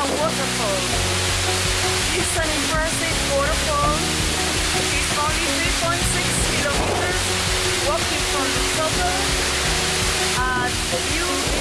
A waterfall. It's an impressive waterfall. It's only 3.6 kilometers walking from the top. Uh, the view